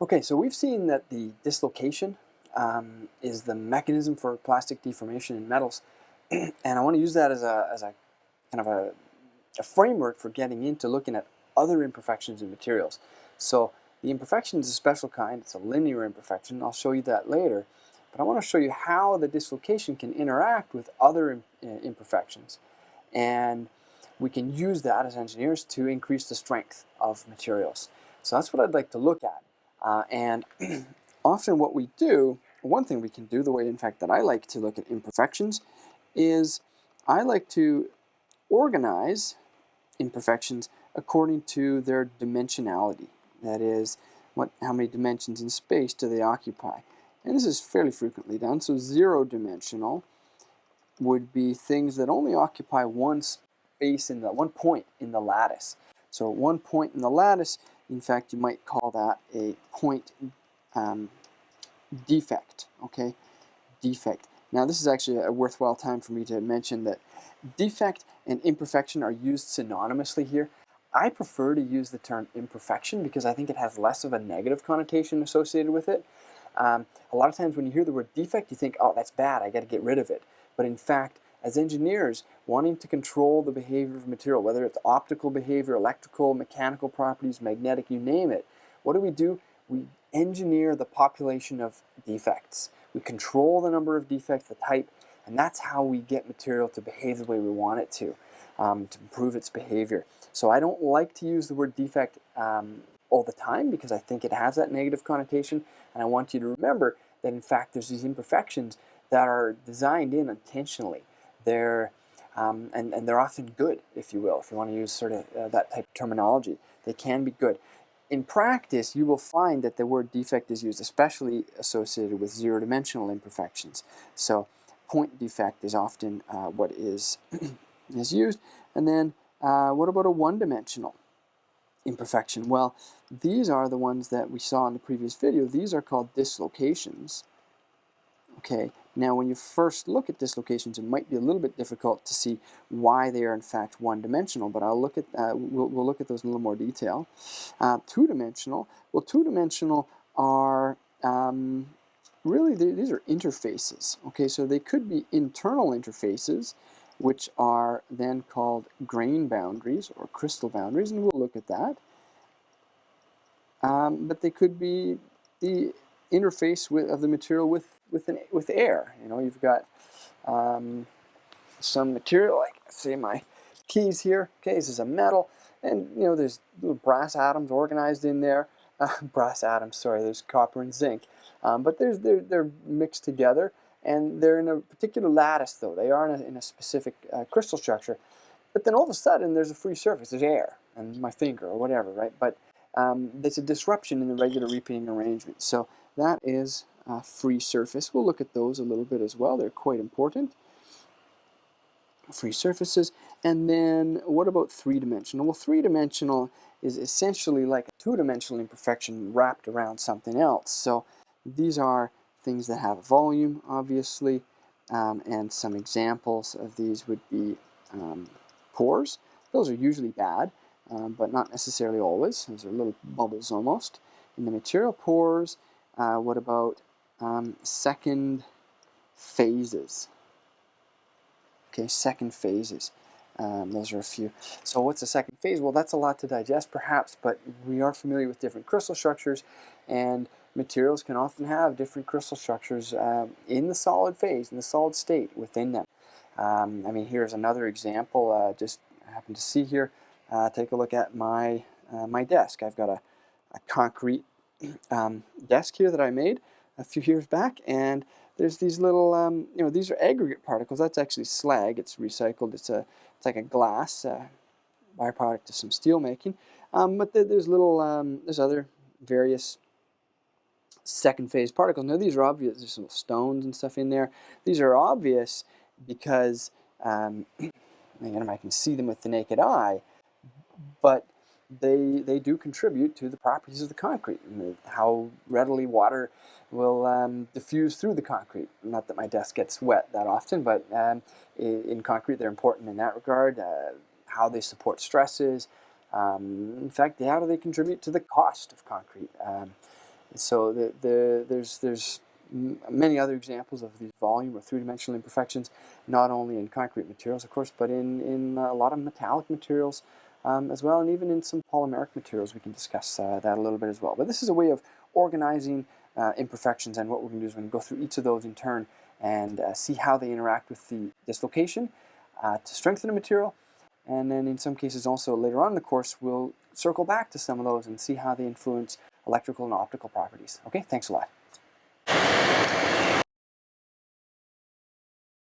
Okay, so we've seen that the dislocation um, is the mechanism for plastic deformation in metals, and I want to use that as a, as a kind of a, a framework for getting into looking at other imperfections in materials. So the imperfection is a special kind, it's a linear imperfection, I'll show you that later, but I want to show you how the dislocation can interact with other uh, imperfections. And we can use that as engineers to increase the strength of materials. So that's what I'd like to look at. Uh, and often what we do, one thing we can do, the way in fact that I like to look at imperfections, is I like to organize imperfections according to their dimensionality. That is, what, how many dimensions in space do they occupy? And this is fairly frequently done. So zero dimensional would be things that only occupy one space in the one point in the lattice. So one point in the lattice in fact, you might call that a point um, defect, okay? Defect. Now, this is actually a worthwhile time for me to mention that defect and imperfection are used synonymously here. I prefer to use the term imperfection because I think it has less of a negative connotation associated with it. Um, a lot of times when you hear the word defect, you think, oh, that's bad, I got to get rid of it. But in fact, as engineers, wanting to control the behavior of material, whether it's optical behavior, electrical, mechanical properties, magnetic, you name it, what do we do? We engineer the population of defects. We control the number of defects, the type, and that's how we get material to behave the way we want it to, um, to improve its behavior. So I don't like to use the word defect um, all the time because I think it has that negative connotation, and I want you to remember that in fact there's these imperfections that are designed in intentionally. They're um, and, and they're often good, if you will, if you want to use sort of uh, that type of terminology. They can be good. In practice, you will find that the word defect is used, especially associated with zero-dimensional imperfections. So point defect is often uh, what is, is used. And then uh, what about a one-dimensional imperfection? Well, these are the ones that we saw in the previous video. These are called dislocations. Okay, now when you first look at dislocations, it might be a little bit difficult to see why they are in fact one-dimensional, but I'll look at uh, we'll, we'll, look at those in a little more detail. Uh, two-dimensional, well two-dimensional are um, really these are interfaces. Okay, so they could be internal interfaces, which are then called grain boundaries or crystal boundaries, and we'll look at that. Um, but they could be the interface with, of the material with with an, with air. You know, you've got um, some material, like say my keys here. Okay, this is a metal, and you know there's little brass atoms organized in there. Uh, brass atoms, sorry, there's copper and zinc, um, but there's they're they're mixed together, and they're in a particular lattice though. They are in a, in a specific uh, crystal structure. But then all of a sudden, there's a free surface. There's air, and my finger or whatever, right? But um, there's a disruption in the regular repeating arrangement. So that is a free surface. We'll look at those a little bit as well. They're quite important. Free surfaces. And then what about three-dimensional? Well, three-dimensional is essentially like a two-dimensional imperfection wrapped around something else. So these are things that have volume, obviously, um, and some examples of these would be um, pores. Those are usually bad um, but not necessarily always. Those are little bubbles almost. In the material pores, uh, what about um, second phases? Okay, second phases. Um, those are a few. So what's a second phase? Well, that's a lot to digest perhaps, but we are familiar with different crystal structures and materials can often have different crystal structures um, in the solid phase, in the solid state within them. Um, I mean, here's another example, uh, just happen to see here uh, take a look at my, uh, my desk. I've got a, a concrete um, desk here that I made a few years back and there's these little, um, you know, these are aggregate particles. That's actually slag. It's recycled. It's a, it's like a glass uh, byproduct of some steel making. Um, but there's little, um, there's other various second phase particles. Now these are obvious. There's some stones and stuff in there. These are obvious because, um, again, I can see them with the naked eye but they, they do contribute to the properties of the concrete, and how readily water will um, diffuse through the concrete. Not that my desk gets wet that often, but um, in, concrete they're important in that regard, uh, how they support stresses, um, in fact, how do they contribute to the cost of concrete? Um, So the, the, there's, there's many other examples of these volume or three-dimensional imperfections, not only in concrete materials, of course, but in, in a lot of metallic materials um, as well, and even in some polymeric materials. We can discuss uh, that a little bit as well. But this is a way of organizing uh, imperfections, and what we're going to do is we're going to go through each of those in turn and uh, see how they interact with the dislocation uh, to strengthen a material, and then in some cases also later on in the course we'll circle back to some of those and see how they influence electrical and optical properties. Okay, thanks a lot.